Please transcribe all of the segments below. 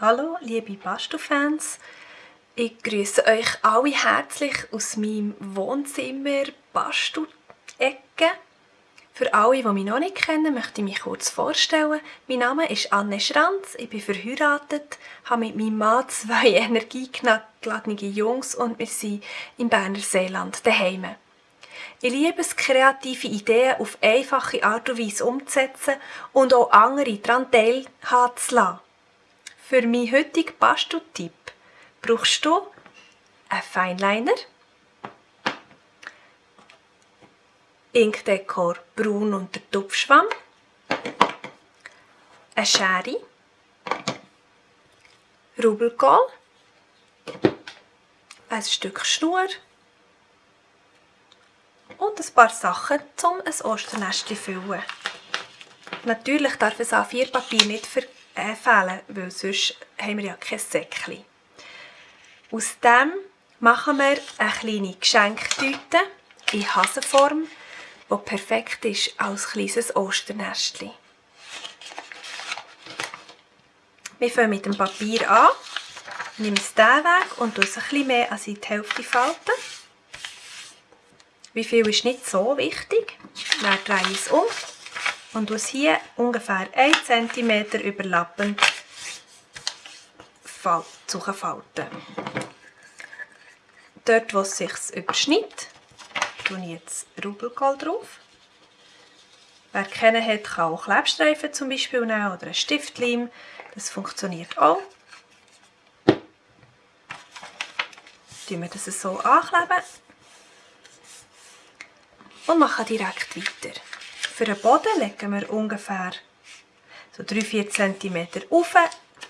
Hallo liebe Bastu-Fans, ich grüße euch alle herzlich aus meinem Wohnzimmer Bastu-Ecke. Für alle, die mich noch nicht kennen, möchte ich mich kurz vorstellen. Mein Name ist Anne Schranz, ich bin verheiratet, habe mit meinem Mann zwei energiegeladene Jungs und wir sind im Berner Seeland daheim. Ich liebe es, kreative Ideen auf einfache Art und Weise umzusetzen und auch andere daran teilhaben zu lassen. Für meinen heutigen Basteltipp. Brauchst du einen Feinliner, Inkdekor braun und der Tupfschwamm, eine Schere, Rubelkohl, ein Stück Schnur? Und ein paar Sachen, um ein Osternest zu füllen. Natürlich darf es A4-Papier nicht fehlen, weil sonst haben wir ja kein Säckchen. Aus dem machen wir eine kleine Geschenktüte in Hasenform wo perfekt ist als kleines Osternestchen. Wir fangen mit dem Papier an. Ich nehme es diesen Weg und es ein bisschen mehr als die Hälfte falten. Wie viel ist nicht so wichtig. Dann drehe ich es um und es hier ungefähr 1 cm überlappend falten. Dort, wo es sich überschneidet, tue ich jetzt Rubelkohl drauf. Wer kennen hat, kann auch Klebstreifen zum Beispiel nehmen oder ein Stiftleim. Das funktioniert auch. Tun wir das so ankleben und machen direkt weiter. Für den Boden legen wir ungefähr so 3-4 cm auf.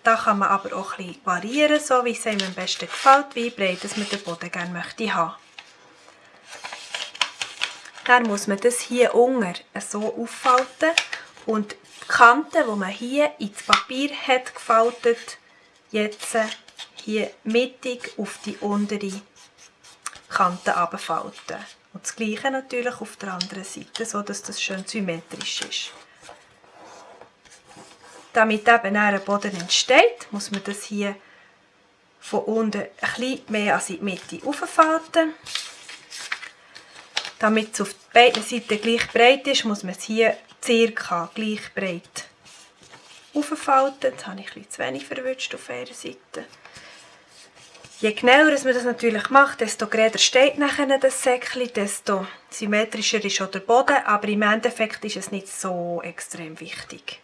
Da kann man aber auch bisschen variieren, so wie es einem am besten gefällt, wie breit man den Boden gerne möchte haben. Dann muss man das hier unten so auffalten und die Kanten, die man hier ins Papier hat gefaltet, jetzt hier mittig auf die untere Kante abfalten. Und das gleiche natürlich auf der anderen Seite, so dass das schön symmetrisch ist. Damit eben ein Boden entsteht, muss man das hier von unten ein bisschen mehr in die Mitte auffalten. Damit es auf beiden Seiten gleich breit ist, muss man es hier circa gleich breit auffalten. Jetzt habe ich ein bisschen zu wenig verwünscht auf einer Seite. Je genauer man das natürlich macht, desto gerader steht nachher das Säckchen, desto symmetrischer ist auch der Boden, aber im Endeffekt ist es nicht so extrem wichtig.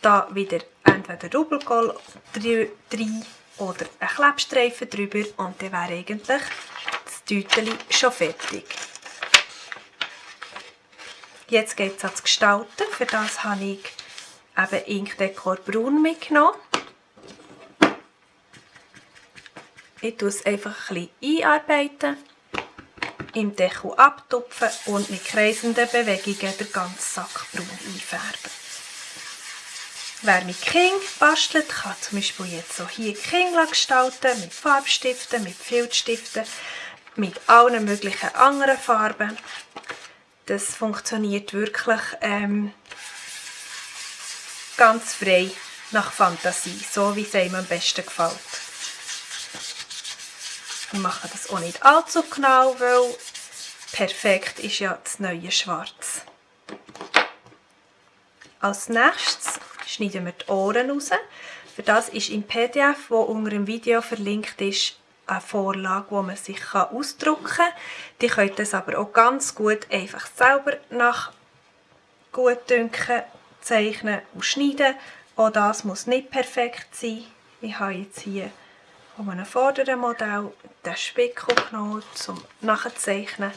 Da wieder entweder Rubelkohl drin oder ein Klebstreifen drüber und dann wäre eigentlich Tüteli schon fertig. Jetzt geht es ans Gestalten. Für das habe ich eben Inkdekor Braun mitgenommen. Ich tue es einfach ein bisschen einarbeiten, im Deckel abtupfen und mit kreisenden Bewegungen den ganzen Sack braun einfärben. Wer mit King bastelt, kann zum Beispiel jetzt so hier King gestalten, mit Farbstiften, mit Filzstiften mit allen möglichen anderen Farben. Das funktioniert wirklich ähm, ganz frei nach Fantasie, so wie es einem am besten gefällt. Wir machen das auch nicht allzu genau, weil perfekt ist ja das neue Schwarz. Als nächstes schneiden wir die Ohren raus. Für das ist im PDF, das unter dem Video verlinkt ist, eine Vorlage, die man sich ausdrucken kann. Die könnt das aber auch ganz gut einfach selber nach Gutdünken zeichnen und schneiden. Auch das muss nicht perfekt sein. Ich habe jetzt hier von einem vorderen Modell den Spickel genommen, um nachzuzeichnen.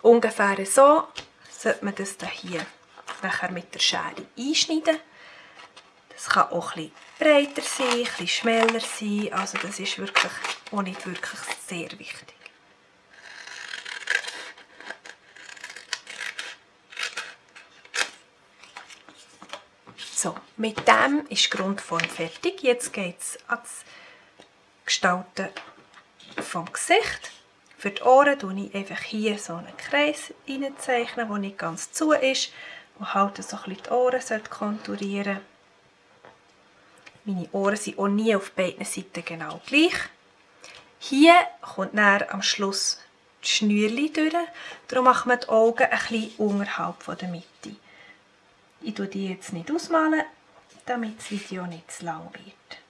Ungefähr so sollte man das hier nachher mit der Schere einschneiden. Das kann auch bisschen breiter sein, ein bisschen schmäler sein. Also das ist wirklich auch nicht wirklich sehr wichtig. So, mit dem ist die Grundform fertig. Jetzt geht es ans Gestalten vom Gesicht. Für die Ohren zeichne ich einfach hier so einen Kreis reinzeichnen, der nicht ganz zu ist, wo halt so die Ohren konturieren. Meine Ohren sind auch nie auf beiden Seiten genau gleich. Hier kommt dann am Schluss das Schnürchen durch. Darum machen wir die Augen ein bisschen unterhalb der Mitte. Ich tue die jetzt nicht ausmalen, damit das Video nicht zu lang wird.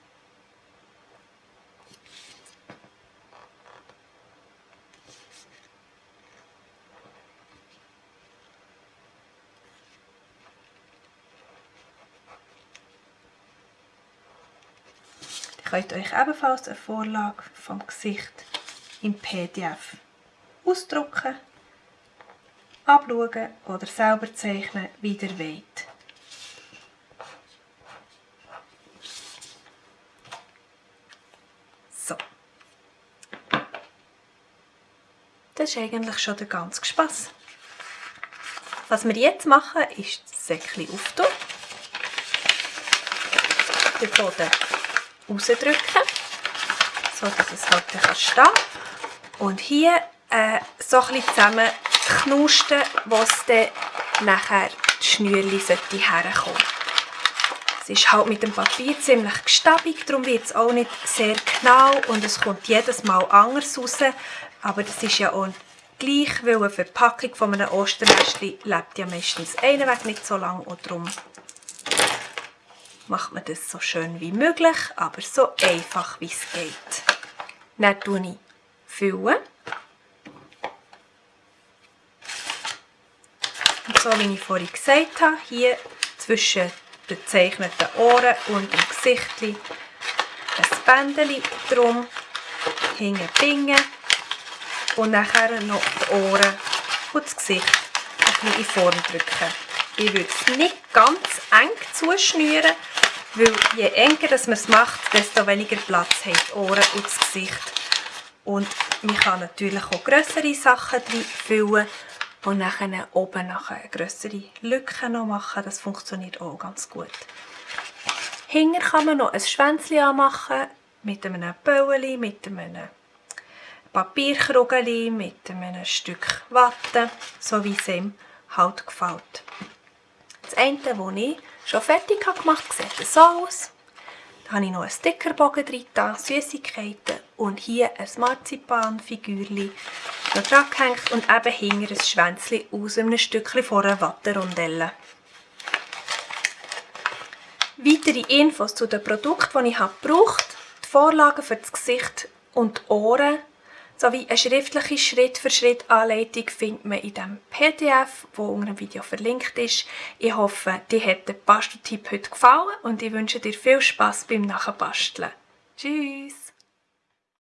Könnt euch ebenfalls eine Vorlage vom Gesicht im PDF ausdrucken, abschauen oder selber zeichnen, wie ihr wollt. So. Das ist eigentlich schon der ganze Spass. Was wir jetzt machen, ist das Säckchen auftun. Den Boden rausdrücken, so dass es halt dann stehen kann. Und hier äh, so bisschen zusammen knusten, wo es dann nachher die Schnürchen herkommen Es ist halt mit dem Papier ziemlich gestabig, darum wird es auch nicht sehr genau und es kommt jedes Mal anders raus. Aber das ist ja auch gleich, weil eine Verpackung von einem Osternestchen lebt ja meistens einen Weg nicht so lange und darum macht man das so schön wie möglich, aber so einfach wie es geht. Dann tue ich füllen. Und so wie ich vorhin gesagt habe, hier zwischen den gezeichneten Ohren und dem Gesicht ein Bändchen drum, hinten bingen und nachher noch die Ohren und das Gesicht ein in Form drücken. Ich würde es nicht ganz eng zuschnüren, weil je enger man es macht, desto weniger Platz haben die Ohren und das Gesicht. Und man kann natürlich auch grössere Sachen füllen und dann oben nachher grössere Lücken noch machen. Das funktioniert auch ganz gut. Hinter kann man noch ein Schwänzchen anmachen mit einem Bäueli, mit einem Papierkrugeli, mit einem Stück Watte, so wie es ihm halt gefällt. Das eine, das ich schon fertig gemacht habe, sieht so aus. Da habe ich noch einen Stickerbogen drin, Süßigkeiten und hier ein Marzipanfigürchen noch dran gehängt und eben hinter ein Schwänzchen aus einem Stückchen von einer Watterondelle. Weitere Infos zu den Produkten, die ich gebraucht habe, die Vorlagen für das Gesicht und die Ohren sowie eine schriftliche Schritt-für-Schritt-Anleitung findet man in dem PDF, wo unter dem Video verlinkt ist. Ich hoffe, dir hat der Basteltipp heute gefallen und ich wünsche dir viel Spaß beim Nachbasteln. Tschüss!